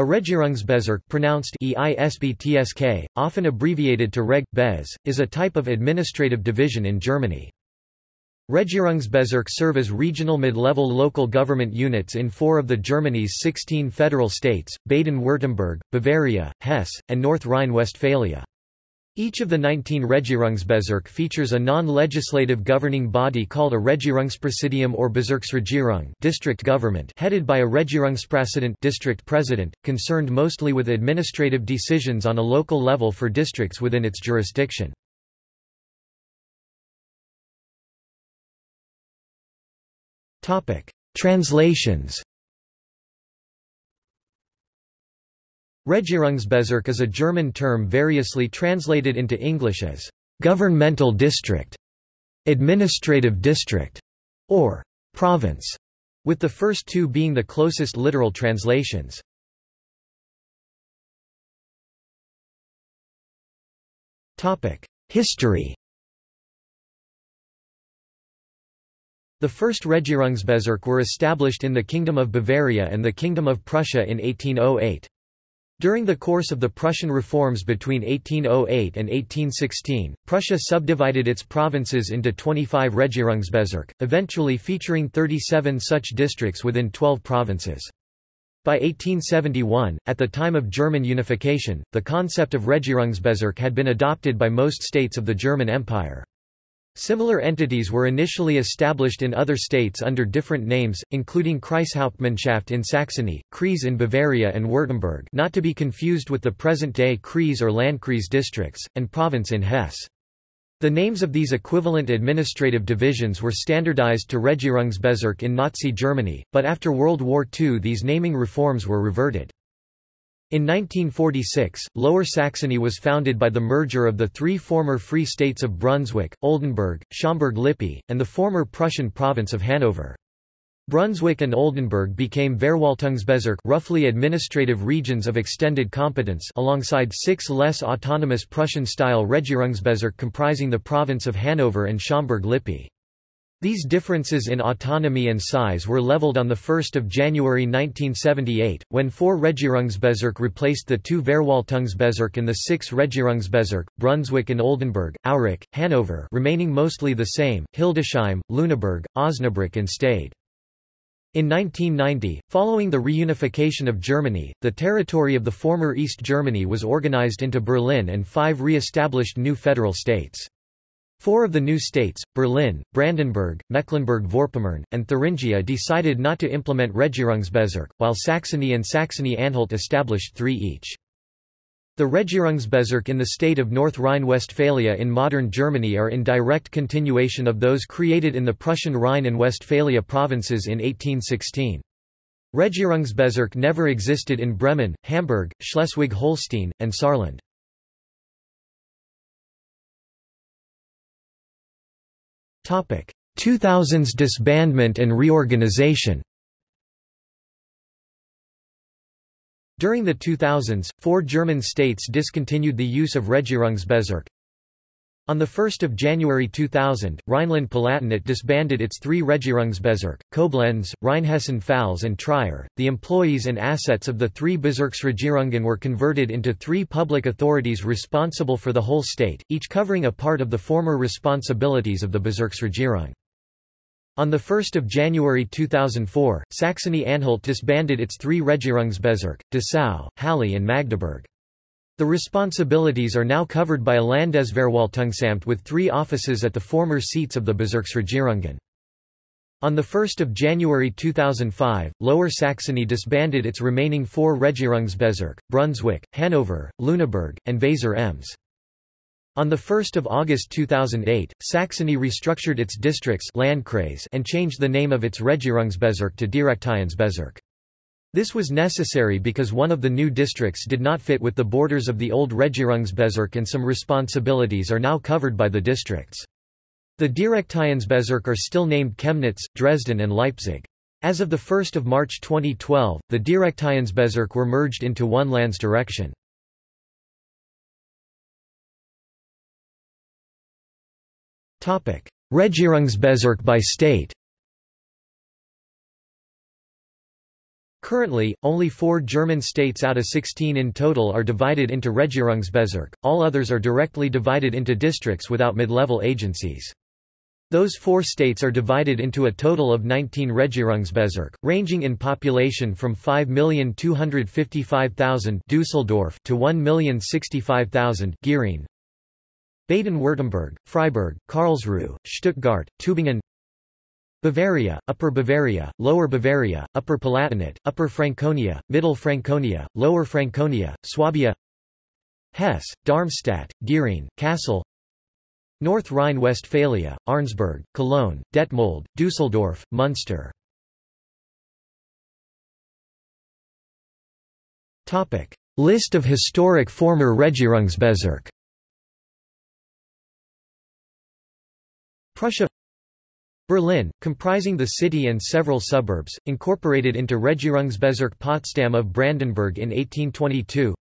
A Regierungsbezirk pronounced EISBTSK, often abbreviated to Reg. Bez, is a type of administrative division in Germany. Regierungsbezirk serve as regional mid-level local government units in four of the Germany's 16 federal states, Baden-Württemberg, Bavaria, Hesse, and North Rhine-Westphalia. Each of the 19 Regierungsbezirk features a non-legislative governing body called a Regierungspräsidium or Bezirksregierung district government headed by a Regierungspräsident district president, concerned mostly with administrative decisions on a local level for districts within its jurisdiction. Translations Regierungsbezirk is a German term variously translated into English as governmental district, administrative district, or province, with the first two being the closest literal translations. History The first Regierungsbezirk were established in the Kingdom of Bavaria and the Kingdom of Prussia in 1808. During the course of the Prussian reforms between 1808 and 1816, Prussia subdivided its provinces into 25 Regierungsbezirk, eventually featuring 37 such districts within 12 provinces. By 1871, at the time of German unification, the concept of Regierungsbezirk had been adopted by most states of the German Empire. Similar entities were initially established in other states under different names, including Kreishauptmannschaft in Saxony, Kreis in Bavaria and Württemberg not to be confused with the present-day Kreis or Landkreis districts, and Province in Hesse. The names of these equivalent administrative divisions were standardized to Regierungsbezirk in Nazi Germany, but after World War II these naming reforms were reverted. In 1946, Lower Saxony was founded by the merger of the three former Free States of Brunswick, Oldenburg, Schaumburg-Lippe, and the former Prussian province of Hanover. Brunswick and Oldenburg became Verwaltungsbezirk roughly administrative regions of extended competence alongside six less autonomous Prussian-style Regierungsbezirk comprising the province of Hanover and Schaumburg-Lippe. These differences in autonomy and size were leveled on 1 January 1978, when four Regierungsbezirk replaced the two Verwaltungsbezirk and the six Regierungsbezirk, Brunswick and Oldenburg, Aurich, Hanover remaining mostly the same, Hildesheim, Lüneburg, Osnabrück and Stade. In 1990, following the reunification of Germany, the territory of the former East Germany was organized into Berlin and five re-established new federal states. Four of the new states, Berlin, Brandenburg, Mecklenburg-Vorpommern, and Thuringia decided not to implement Regierungsbezirk, while Saxony and Saxony-Anhalt established three each. The Regierungsbezirk in the state of North Rhine-Westphalia in modern Germany are in direct continuation of those created in the Prussian Rhine and Westphalia provinces in 1816. Regierungsbezirk never existed in Bremen, Hamburg, Schleswig-Holstein, and Saarland. 2000s disbandment and reorganization During the 2000s, four German states discontinued the use of Regierungsbezirk. On 1 January 2000, Rhineland-Palatinate disbanded its three Regierungsbezirk, Koblenz, Rheinhessen-Pfalz and Trier. The employees and assets of the three Bezirksregierungen were converted into three public authorities responsible for the whole state, each covering a part of the former responsibilities of the Bezirksregierung. On 1 January 2004, Saxony-Anhalt disbanded its three Regierungsbezirk, Dessau, Halle and Magdeburg. The responsibilities are now covered by a Landesverwaltungsamt with three offices at the former seats of the Bezirksregierungen. On 1 January 2005, Lower Saxony disbanded its remaining four Regierungsbezirk, Brunswick, Hanover, Lüneburg, and Weser Ems. On 1 August 2008, Saxony restructured its districts and changed the name of its Regierungsbezirk to Direktionsbezirk. This was necessary because one of the new districts did not fit with the borders of the old Regierungsbezirk and some responsibilities are now covered by the districts. The Direktionsbezirk are still named Chemnitz, Dresden and Leipzig. As of 1 March 2012, the Direktionsbezirk were merged into one lands Landesdirektion. Regierungsbezirk by state Currently, only four German states out of 16 in total are divided into Regierungsbezirk, all others are directly divided into districts without mid-level agencies. Those four states are divided into a total of 19 Regierungsbezirk, ranging in population from 5,255,000 Dusseldorf to 1,065,000 Gering. Baden-Württemberg, Freiburg, Karlsruhe, Stuttgart, Tübingen Bavaria, Upper Bavaria, Lower Bavaria, Upper Palatinate, Upper Franconia, Middle Franconia, Lower Franconia, Swabia Hesse, Darmstadt, Gering, Kassel North Rhine-Westphalia, Arnsberg, Cologne, Detmold, Dusseldorf, Munster. List of historic former Regierungsbezirk. Prussia Berlin, comprising the city and several suburbs, incorporated into Regierungsbezirk Potsdam of Brandenburg in 1822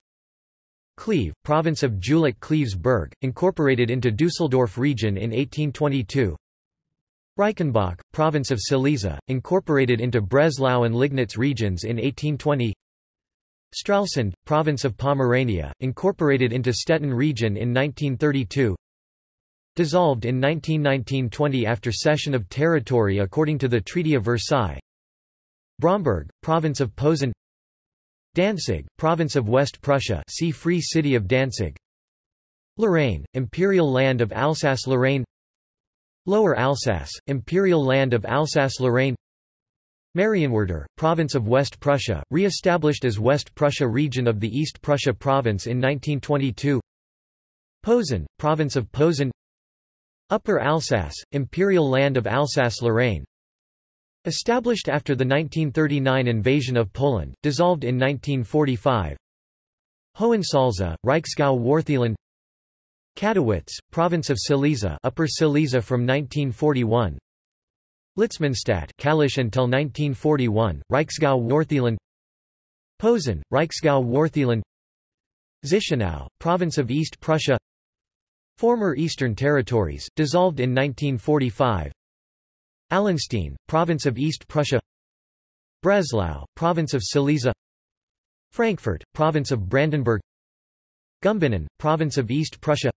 Cleve, province of Jülich-Cleves incorporated into Dusseldorf region in 1822 Reichenbach, province of Silesia, incorporated into Breslau and Liegnitz regions in 1820 Stralsund, province of Pomerania, incorporated into Stettin region in 1932 dissolved in 1919–20 after cession of territory according to the Treaty of Versailles. Bromberg, province of Posen. Danzig, province of West Prussia see Free City of Danzig. Lorraine, Imperial Land of Alsace-Lorraine Lower Alsace, Imperial Land of Alsace-Lorraine Marienwerder, province of West Prussia, re-established as West Prussia region of the East Prussia province in 1922 Posen, province of Posen Upper Alsace, Imperial Land of Alsace-Lorraine. Established after the 1939 invasion of Poland, dissolved in 1945 Hohensalza, Reichsgau Wartheland Katowice, province of Silesia Upper Silesia from 1941 Litzmannstadt Kalisz until 1941, Reichsgau Wartheland Posen, Reichsgau Wartheland Zichenau, province of East Prussia Former Eastern Territories, dissolved in 1945 Allenstein, province of East Prussia. Breslau, province of Silesia. Frankfurt, province of Brandenburg. Gumbinnen, province of East Prussia.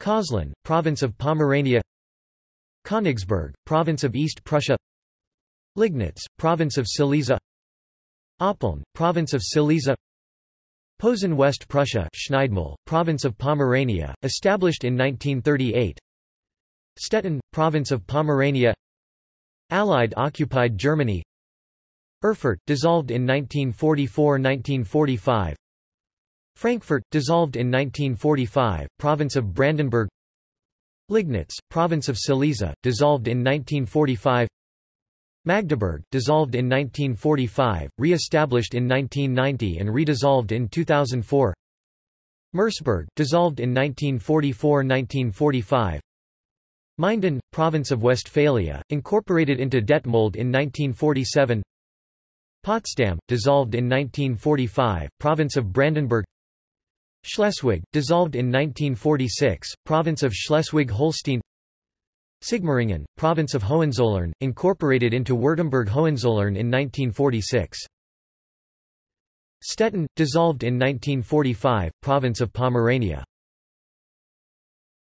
Köslin, province of Pomerania. Königsberg, province of East Prussia. Liegnitz, province of Silesia. Oppeln, province of Silesia Posen West Prussia Schneidemühl, province of Pomerania, established in 1938 Stettin, province of Pomerania. Allied occupied Germany. Erfurt, dissolved in 1944–1945 Frankfurt, dissolved in 1945, province of Brandenburg. Liegnitz, province of Silesia, dissolved in 1945 Magdeburg, dissolved in 1945, re-established in 1990 and redissolved in 2004 Merseburg, dissolved in 1944–1945 Minden, province of Westphalia, incorporated into Detmold in 1947 Potsdam, dissolved in 1945, province of Brandenburg. Schleswig, dissolved in 1946, province of Schleswig-Holstein Sigmaringen, province of Hohenzollern, incorporated into Württemberg-Hohenzollern in 1946. Stettin, dissolved in 1945, province of Pomerania.